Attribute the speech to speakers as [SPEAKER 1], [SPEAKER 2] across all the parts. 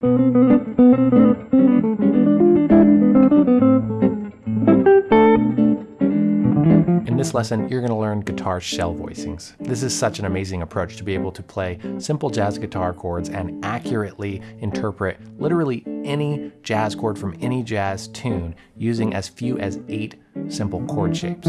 [SPEAKER 1] In this lesson, you're going to learn guitar shell voicings. This is such an amazing approach to be able to play simple jazz guitar chords and accurately interpret literally any jazz chord from any jazz tune using as few as eight simple chord shapes.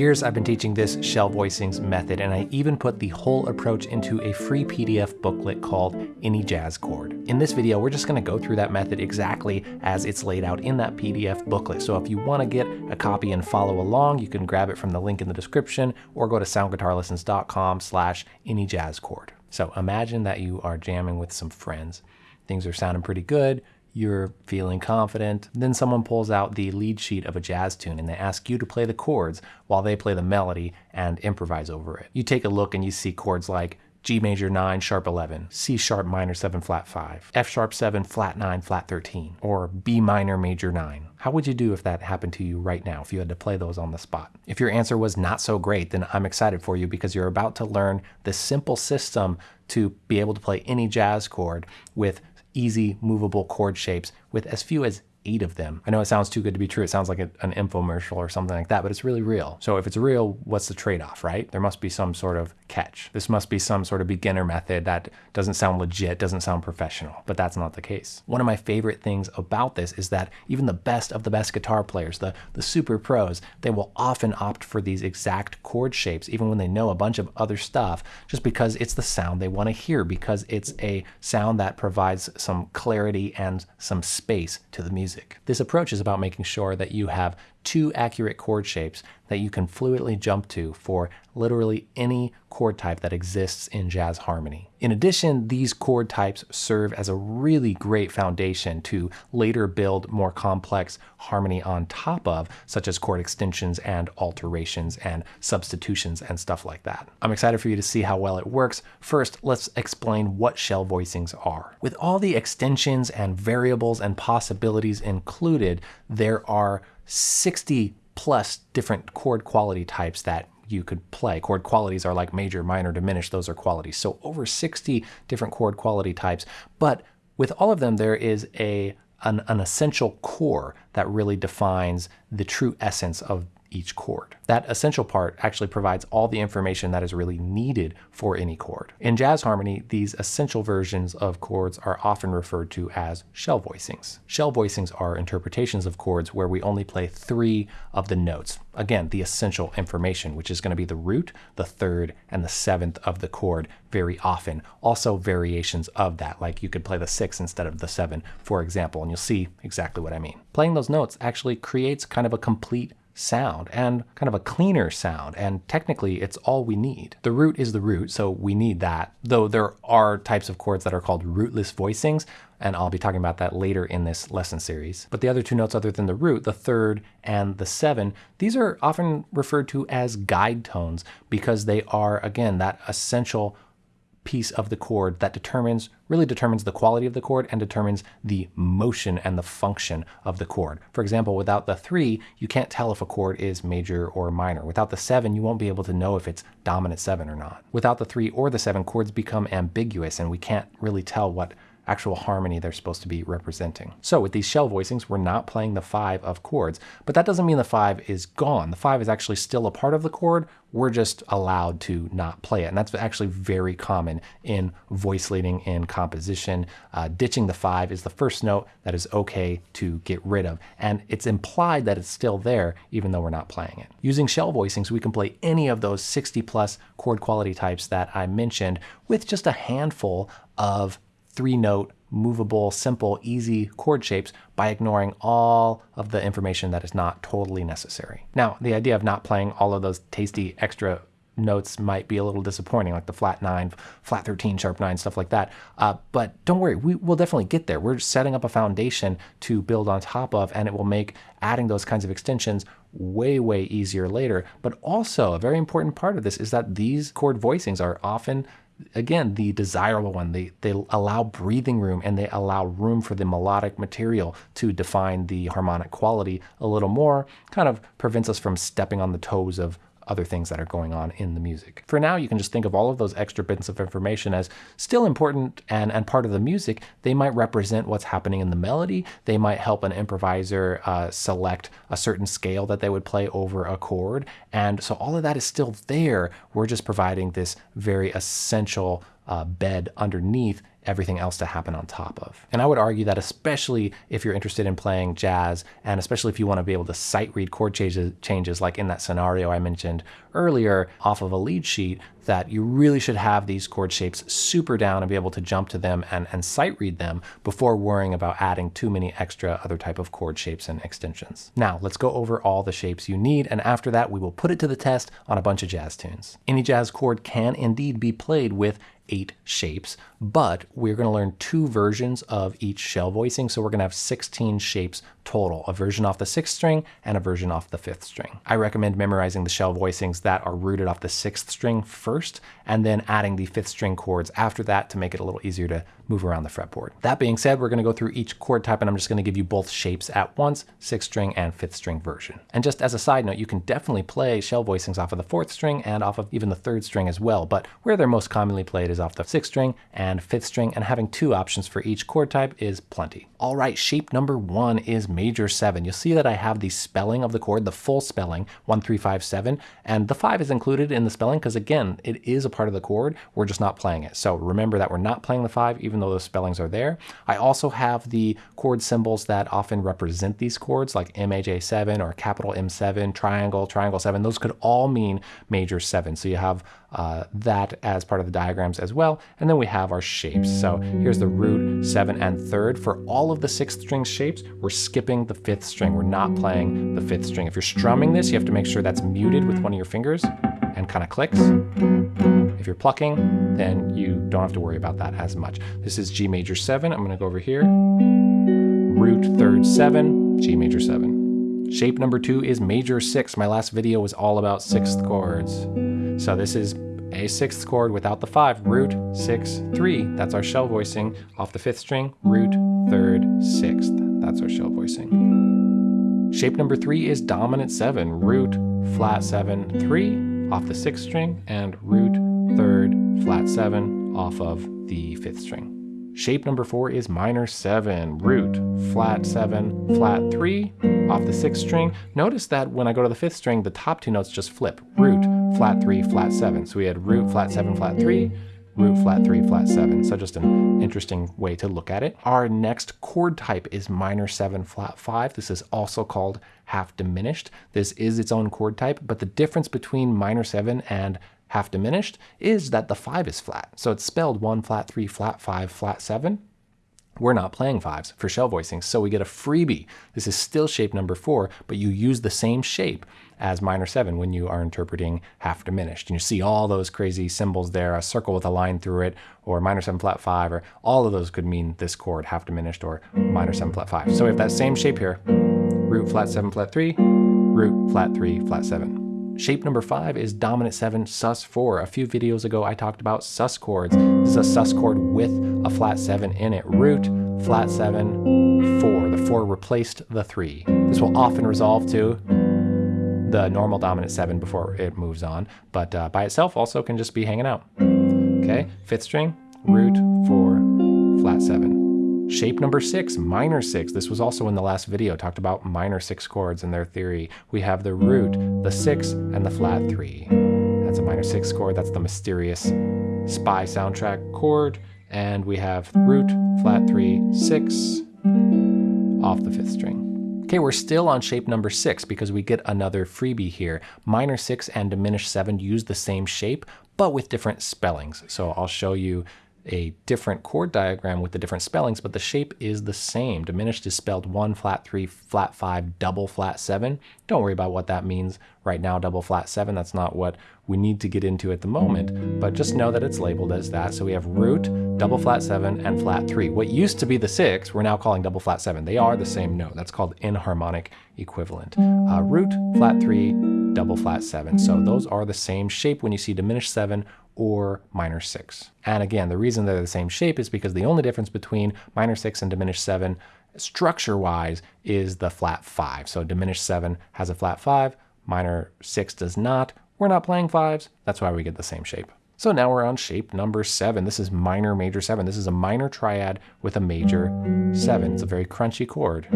[SPEAKER 1] Years, I've been teaching this shell voicings method, and I even put the whole approach into a free PDF booklet called Any Jazz Chord. In this video, we're just gonna go through that method exactly as it's laid out in that PDF booklet. So if you wanna get a copy and follow along, you can grab it from the link in the description or go to soundguitarlessons.com slash anyjazzchord. So imagine that you are jamming with some friends. Things are sounding pretty good you're feeling confident. Then someone pulls out the lead sheet of a jazz tune and they ask you to play the chords while they play the melody and improvise over it. You take a look and you see chords like G major 9, sharp 11, C sharp minor 7, flat 5, F sharp 7, flat 9, flat 13, or B minor major 9. How would you do if that happened to you right now, if you had to play those on the spot? If your answer was not so great, then I'm excited for you because you're about to learn the simple system to be able to play any jazz chord with easy movable chord shapes with as few as eight of them. I know it sounds too good to be true. It sounds like a, an infomercial or something like that, but it's really real. So if it's real, what's the trade-off, right? There must be some sort of catch. This must be some sort of beginner method that doesn't sound legit, doesn't sound professional, but that's not the case. One of my favorite things about this is that even the best of the best guitar players, the, the super pros, they will often opt for these exact chord shapes, even when they know a bunch of other stuff, just because it's the sound they want to hear, because it's a sound that provides some clarity and some space to the music music. This approach is about making sure that you have two accurate chord shapes that you can fluidly jump to for literally any chord type that exists in jazz harmony. In addition, these chord types serve as a really great foundation to later build more complex harmony on top of, such as chord extensions and alterations and substitutions and stuff like that. I'm excited for you to see how well it works. First, let's explain what shell voicings are. With all the extensions and variables and possibilities included, there are 60 plus different chord quality types that you could play. Chord qualities are like major, minor, diminished, those are qualities. So over 60 different chord quality types, but with all of them there is a an, an essential core that really defines the true essence of each chord. That essential part actually provides all the information that is really needed for any chord. In jazz harmony, these essential versions of chords are often referred to as shell voicings. Shell voicings are interpretations of chords where we only play three of the notes. Again, the essential information, which is going to be the root, the third, and the seventh of the chord very often. Also variations of that, like you could play the six instead of the seven, for example, and you'll see exactly what I mean. Playing those notes actually creates kind of a complete sound and kind of a cleaner sound. And technically, it's all we need. The root is the root, so we need that. Though there are types of chords that are called rootless voicings, and I'll be talking about that later in this lesson series. But the other two notes other than the root, the third and the seven, these are often referred to as guide tones because they are, again, that essential piece of the chord that determines, really determines the quality of the chord and determines the motion and the function of the chord. For example, without the three, you can't tell if a chord is major or minor. Without the seven, you won't be able to know if it's dominant seven or not. Without the three or the seven, chords become ambiguous and we can't really tell what actual harmony they're supposed to be representing. So with these shell voicings, we're not playing the five of chords, but that doesn't mean the five is gone. The five is actually still a part of the chord. We're just allowed to not play it. And that's actually very common in voice leading in composition. Uh, ditching the five is the first note that is okay to get rid of. And it's implied that it's still there, even though we're not playing it. Using shell voicings, we can play any of those 60 plus chord quality types that I mentioned with just a handful of three note, movable, simple, easy chord shapes by ignoring all of the information that is not totally necessary. Now, the idea of not playing all of those tasty extra notes might be a little disappointing, like the flat 9, flat 13, sharp 9, stuff like that. Uh, but don't worry, we will definitely get there. We're setting up a foundation to build on top of, and it will make adding those kinds of extensions way, way easier later. But also, a very important part of this is that these chord voicings are often again, the desirable one. They, they allow breathing room and they allow room for the melodic material to define the harmonic quality a little more, kind of prevents us from stepping on the toes of other things that are going on in the music. For now, you can just think of all of those extra bits of information as still important and, and part of the music. They might represent what's happening in the melody. They might help an improviser uh, select a certain scale that they would play over a chord. And so all of that is still there. We're just providing this very essential uh, bed underneath everything else to happen on top of. And I would argue that especially if you're interested in playing jazz, and especially if you want to be able to sight read chord changes, changes like in that scenario I mentioned earlier off of a lead sheet, that you really should have these chord shapes super down and be able to jump to them and, and sight read them before worrying about adding too many extra other type of chord shapes and extensions. Now let's go over all the shapes you need and after that we will put it to the test on a bunch of jazz tunes. Any jazz chord can indeed be played with eight shapes, but we're going to learn two versions of each shell voicing. So we're going to have 16 shapes total, a version off the sixth string and a version off the fifth string. I recommend memorizing the shell voicings that are rooted off the sixth string first, and then adding the fifth string chords after that to make it a little easier to move around the fretboard. That being said, we're going to go through each chord type and I'm just going to give you both shapes at once, sixth string and fifth string version. And just as a side note, you can definitely play shell voicings off of the fourth string and off of even the third string as well, but where they're most commonly played is off the sixth string and fifth string, and having two options for each chord type is plenty. All right, shape number one is major seven. You'll see that I have the spelling of the chord, the full spelling, one, three, five, seven, and the five is included in the spelling because again, it is a part of the chord. We're just not playing it. So remember that we're not playing the five, even though those spellings are there. I also have the chord symbols that often represent these chords, like MAJ7 or capital M7, triangle, triangle seven. Those could all mean major seven. So you have uh, that as part of the diagrams as well. And then we have our shapes. So here's the root, seven, and third. For all of the sixth string shapes, we're skipping the fifth string. We're not playing the fifth string. If you're strumming this, you have to make sure that's muted with one of your fingers and kind of clicks. If you're plucking, then you don't have to worry about that as much. This is G major seven. I'm gonna go over here. Root third seven, G major seven. Shape number two is major six. My last video was all about sixth chords. So this is a sixth chord without the five, root, six, three. That's our shell voicing. Off the fifth string, root, third, sixth. That's our shell voicing. Shape number three is dominant seven, root, flat seven, three, off the sixth string, and root, third, flat seven, off of the fifth string. Shape number four is minor seven, root, flat seven, flat three, off the sixth string. Notice that when I go to the fifth string, the top two notes just flip, root, flat three, flat seven. So we had root, flat seven, flat three, root, flat three, flat seven. So just an interesting way to look at it. Our next chord type is minor seven, flat five. This is also called half diminished. This is its own chord type, but the difference between minor seven and half diminished is that the 5 is flat. So it's spelled 1 flat 3 flat 5 flat 7. We're not playing fives for shell voicings, so we get a freebie. This is still shape number 4, but you use the same shape as minor 7 when you are interpreting half diminished. And you see all those crazy symbols there, a circle with a line through it, or minor 7 flat 5, or all of those could mean this chord, half diminished, or minor 7 flat 5. So we have that same shape here, root flat 7 flat 3, root flat 3 flat 7. Shape number five is dominant seven sus four. A few videos ago, I talked about sus chords. This is a sus chord with a flat seven in it. Root, flat seven, four. The four replaced the three. This will often resolve to the normal dominant seven before it moves on, but uh, by itself also can just be hanging out. Okay, fifth string, root, four, flat seven. Shape number six, minor six. This was also in the last video, talked about minor six chords and their theory. We have the root, the six, and the flat three. That's a minor six chord. That's the mysterious spy soundtrack chord. And we have root, flat three, six, off the fifth string. Okay, we're still on shape number six because we get another freebie here. Minor six and diminished seven use the same shape, but with different spellings. So I'll show you a different chord diagram with the different spellings, but the shape is the same. Diminished is spelled 1, flat 3, flat 5, double flat 7. Don't worry about what that means right now, double flat 7. That's not what we need to get into at the moment, but just know that it's labeled as that. So we have root, double flat 7, and flat 3. What used to be the 6, we're now calling double flat 7. They are the same note. That's called enharmonic equivalent. Uh, root, flat 3, double flat 7. So those are the same shape when you see diminished 7 or minor 6. And again, the reason they're the same shape is because the only difference between minor 6 and diminished 7 structure wise is the flat 5. So diminished 7 has a flat 5, minor 6 does not. We're not playing 5s, that's why we get the same shape. So now we're on shape number 7. This is minor major 7. This is a minor triad with a major 7. It's a very crunchy chord.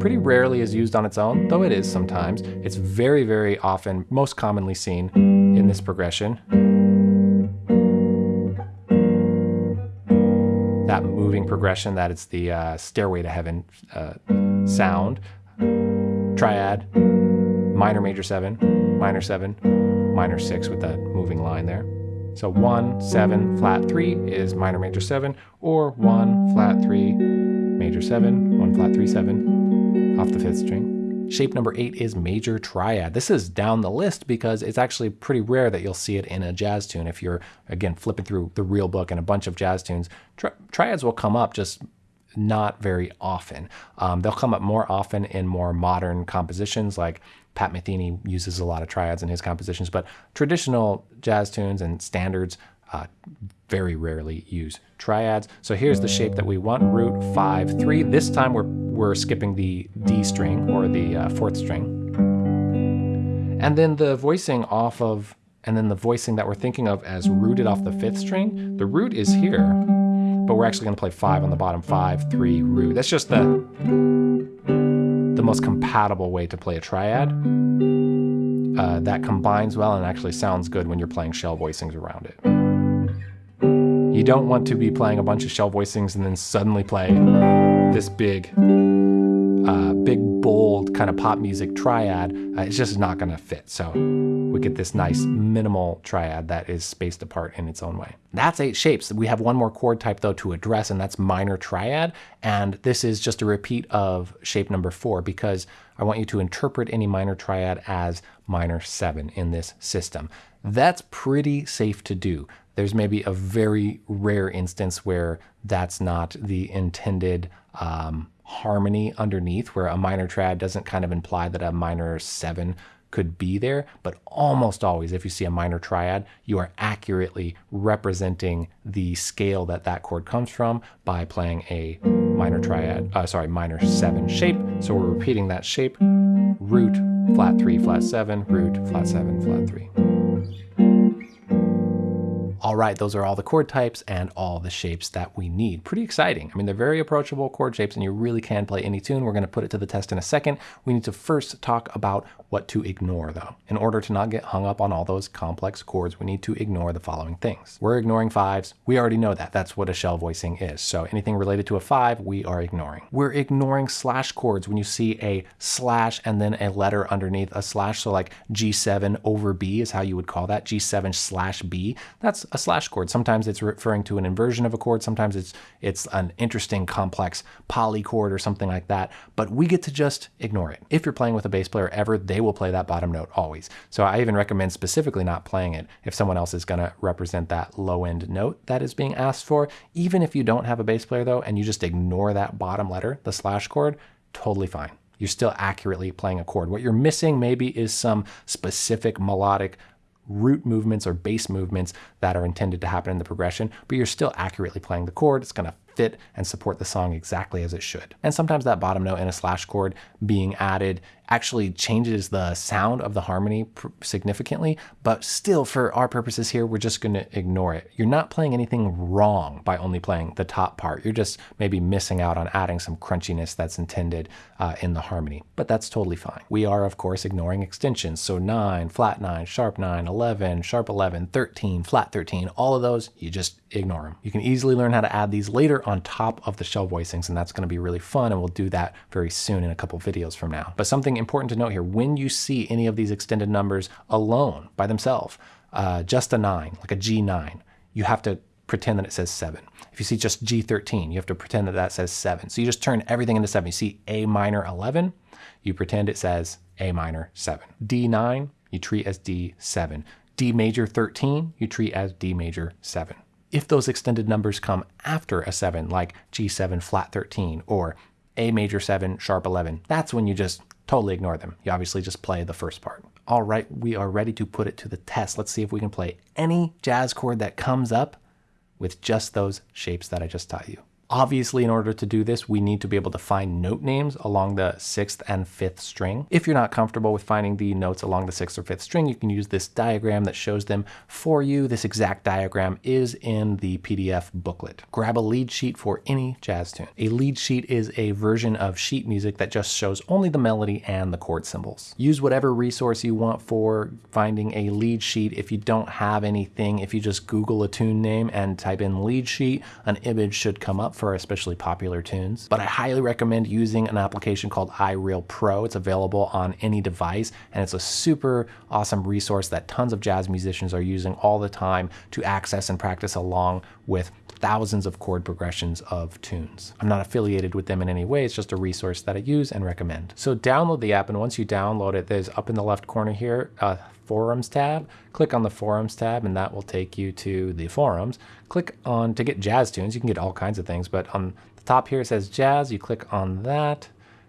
[SPEAKER 1] Pretty rarely is used on its own, though it is sometimes. It's very, very often, most commonly seen in this progression. Moving progression that it's the uh, Stairway to Heaven uh, sound. Triad, minor major 7, minor 7, minor 6 with that moving line there. So 1, 7, flat 3 is minor major 7, or 1, flat 3, major 7, 1, flat 3, 7, off the 5th string. Shape number eight is major triad. This is down the list because it's actually pretty rare that you'll see it in a jazz tune. If you're, again, flipping through the real book and a bunch of jazz tunes, tri triads will come up just not very often. Um, they'll come up more often in more modern compositions like Pat Metheny uses a lot of triads in his compositions, but traditional jazz tunes and standards uh, very rarely use triads. So here's the shape that we want, root 5, 3. This time we're, we're skipping the D string or the uh, fourth string. And then the voicing off of, and then the voicing that we're thinking of as rooted off the fifth string, the root is here, but we're actually gonna play five on the bottom, five, three, root. That's just the, the most compatible way to play a triad. Uh, that combines well and actually sounds good when you're playing shell voicings around it. You don't want to be playing a bunch of shell voicings and then suddenly play this big, uh, big, bold kind of pop music triad. Uh, it's just not going to fit. So we get this nice minimal triad that is spaced apart in its own way. That's eight shapes. We have one more chord type though to address and that's minor triad. And this is just a repeat of shape number four because I want you to interpret any minor triad as minor seven in this system. That's pretty safe to do there's maybe a very rare instance where that's not the intended um, harmony underneath, where a minor triad doesn't kind of imply that a minor seven could be there, but almost always, if you see a minor triad, you are accurately representing the scale that that chord comes from by playing a minor triad, uh, sorry, minor seven shape. So we're repeating that shape, root, flat three, flat seven, root, flat seven, flat three. All right, those are all the chord types and all the shapes that we need. Pretty exciting. I mean, they're very approachable chord shapes and you really can play any tune. We're gonna put it to the test in a second. We need to first talk about what to ignore though. In order to not get hung up on all those complex chords, we need to ignore the following things. We're ignoring fives. We already know that. That's what a shell voicing is. So anything related to a five, we are ignoring. We're ignoring slash chords when you see a slash and then a letter underneath a slash. So like G7 over B is how you would call that, G7 slash B. That's a slash chord. Sometimes it's referring to an inversion of a chord. Sometimes it's it's an interesting complex polychord or something like that. But we get to just ignore it. If you're playing with a bass player ever, they will play that bottom note always. So I even recommend specifically not playing it if someone else is going to represent that low end note that is being asked for. Even if you don't have a bass player though, and you just ignore that bottom letter, the slash chord, totally fine you're still accurately playing a chord. What you're missing maybe is some specific melodic root movements or bass movements that are intended to happen in the progression, but you're still accurately playing the chord. It's going to fit and support the song exactly as it should. And sometimes that bottom note in a slash chord being added actually changes the sound of the harmony significantly, but still for our purposes here, we're just gonna ignore it. You're not playing anything wrong by only playing the top part. You're just maybe missing out on adding some crunchiness that's intended uh, in the harmony, but that's totally fine. We are of course ignoring extensions. So nine, flat nine, sharp nine, 11, sharp 11, 13, flat 13, all of those, you just ignore them. You can easily learn how to add these later on top of the shell voicings, and that's gonna be really fun, and we'll do that very soon in a couple videos from now. But something important to note here, when you see any of these extended numbers alone by themselves, uh, just a nine, like a G9, you have to pretend that it says seven. If you see just G13, you have to pretend that that says seven. So you just turn everything into seven. You see A minor 11, you pretend it says A minor seven. D9, you treat as D7. D major 13, you treat as D major 7 if those extended numbers come after a 7, like G7 flat 13 or A major 7 sharp 11, that's when you just totally ignore them. You obviously just play the first part. All right, we are ready to put it to the test. Let's see if we can play any jazz chord that comes up with just those shapes that I just taught you. Obviously, in order to do this, we need to be able to find note names along the sixth and fifth string. If you're not comfortable with finding the notes along the sixth or fifth string, you can use this diagram that shows them for you. This exact diagram is in the PDF booklet. Grab a lead sheet for any jazz tune. A lead sheet is a version of sheet music that just shows only the melody and the chord symbols. Use whatever resource you want for finding a lead sheet. If you don't have anything, if you just Google a tune name and type in lead sheet, an image should come up for especially popular tunes. But I highly recommend using an application called iReal Pro. It's available on any device and it's a super awesome resource that tons of jazz musicians are using all the time to access and practice along with thousands of chord progressions of tunes. I'm not affiliated with them in any way, it's just a resource that I use and recommend. So download the app and once you download it, there's up in the left corner here, a forums tab. Click on the forums tab and that will take you to the forums. Click on to get jazz tunes, you can get all kinds of things, but on the top here it says jazz, you click on that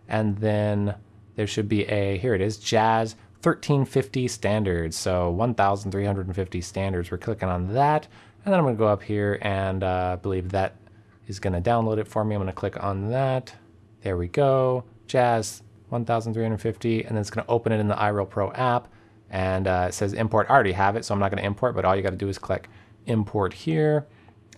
[SPEAKER 1] and then there should be a, here it is, jazz 1350 standards. So 1350 standards, we're clicking on that. And then I'm gonna go up here and uh, believe that is gonna download it for me. I'm gonna click on that. There we go, Jazz 1350, and then it's gonna open it in the iReal Pro app. And uh, it says import, I already have it, so I'm not gonna import, but all you gotta do is click import here.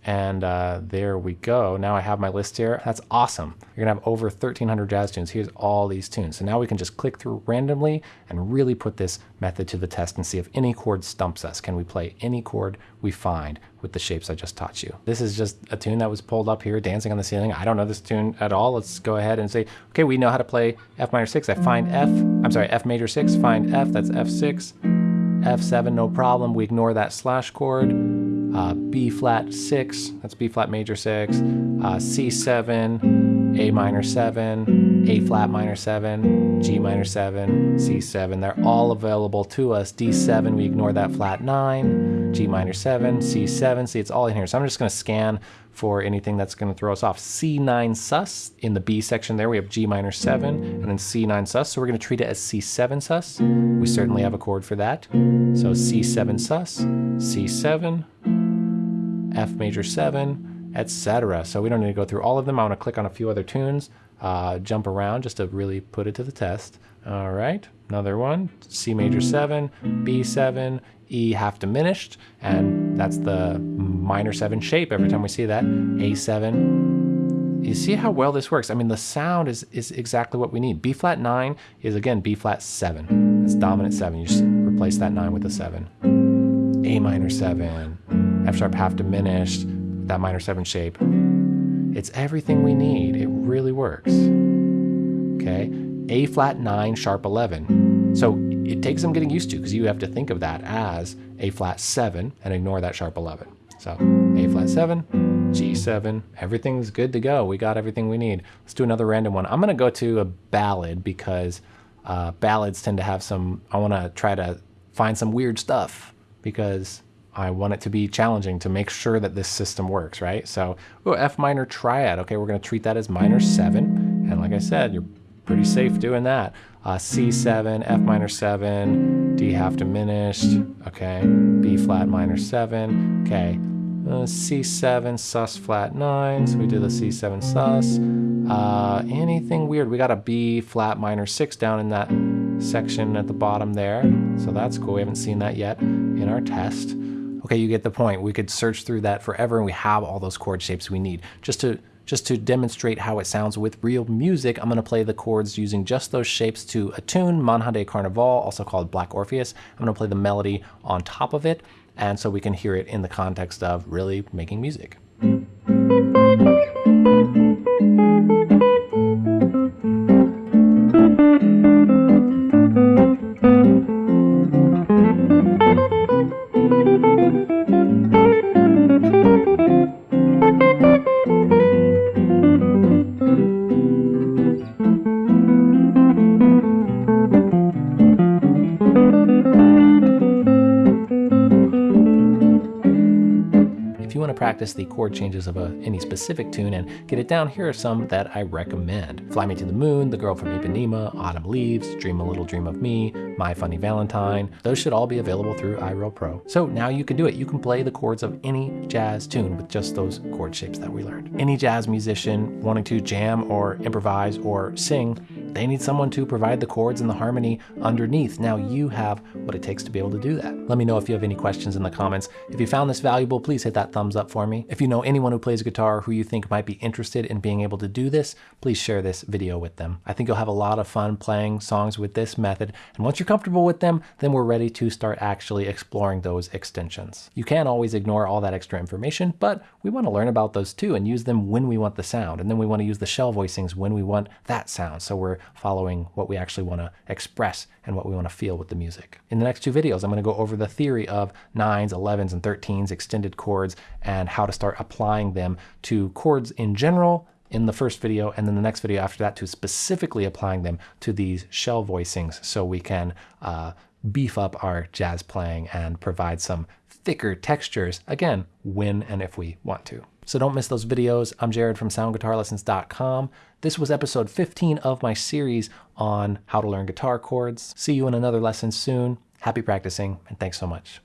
[SPEAKER 1] And uh, there we go. Now I have my list here. That's awesome. You're gonna have over 1300 jazz tunes. Here's all these tunes. So now we can just click through randomly and really put this method to the test and see if any chord stumps us. Can we play any chord we find with the shapes I just taught you? This is just a tune that was pulled up here, dancing on the ceiling. I don't know this tune at all. Let's go ahead and say, okay, we know how to play F minor six. I find F, I'm sorry, F major six, find F, that's F6. F7, no problem. We ignore that slash chord uh, B flat 6, that's B flat major 6, uh, C7, A minor 7, A flat minor 7, G minor 7, C7. They're all available to us. D7, we ignore that flat 9, G minor 7, C7. See, it's all in here. So I'm just going to scan for anything that's going to throw us off. C9 sus, in the B section there we have G minor 7 and then C9 sus, so we're going to treat it as C7 sus. We certainly have a chord for that. So C7 sus, C7, F major 7, etc. So we don't need to go through all of them. I want to click on a few other tunes, uh, jump around just to really put it to the test. All right, another one, C major 7, B7, E half diminished, and that's the minor 7 shape every time we see that, A7. You see how well this works? I mean, the sound is, is exactly what we need. B flat 9 is, again, B flat 7. It's dominant 7. You just replace that 9 with a 7. A minor 7, F sharp half diminished, that minor seven shape. It's everything we need. It really works. Okay, A flat nine, sharp 11. So it takes some getting used to because you have to think of that as A flat seven and ignore that sharp 11. So A flat seven, G7, everything's good to go. We got everything we need. Let's do another random one. I'm gonna go to a ballad because uh, ballads tend to have some, I wanna try to find some weird stuff because I want it to be challenging to make sure that this system works, right? So, oh, F minor triad. Okay, we're going to treat that as minor 7. And like I said, you're pretty safe doing that. Uh, C7, F minor 7, D half diminished. Okay, B flat minor 7. Okay, uh, C7, sus flat 9. So we do the C7 sus. Uh, anything weird? We got a B flat minor 6 down in that section at the bottom there. So that's cool. We haven't seen that yet in our test. Okay, you get the point. We could search through that forever and we have all those chord shapes we need. Just to just to demonstrate how it sounds with real music, I'm going to play the chords using just those shapes to a tune, Manhã de Carnaval, also called Black Orpheus. I'm to play the melody on top of it, and so we can hear it in the context of really making music. Practice the chord changes of a, any specific tune and get it down, here are some that I recommend. Fly Me to the Moon, The Girl from Ipanema, Autumn Leaves, Dream a Little Dream of Me, My Funny Valentine. Those should all be available through iReal Pro. So now you can do it. You can play the chords of any jazz tune with just those chord shapes that we learned. Any jazz musician wanting to jam or improvise or sing they need someone to provide the chords and the harmony underneath. Now you have what it takes to be able to do that. Let me know if you have any questions in the comments. If you found this valuable, please hit that thumbs up for me. If you know anyone who plays guitar who you think might be interested in being able to do this, please share this video with them. I think you'll have a lot of fun playing songs with this method. And once you're comfortable with them, then we're ready to start actually exploring those extensions. You can always ignore all that extra information, but we want to learn about those too and use them when we want the sound. And then we want to use the shell voicings when we want that sound. So we're following what we actually want to express and what we want to feel with the music. In the next two videos, I'm going to go over the theory of 9s, 11s, and 13s extended chords and how to start applying them to chords in general in the first video, and then the next video after that to specifically applying them to these shell voicings so we can uh, beef up our jazz playing and provide some thicker textures, again, when and if we want to. So don't miss those videos. I'm Jared from soundguitarlessons.com. This was episode 15 of my series on how to learn guitar chords. See you in another lesson soon. Happy practicing, and thanks so much.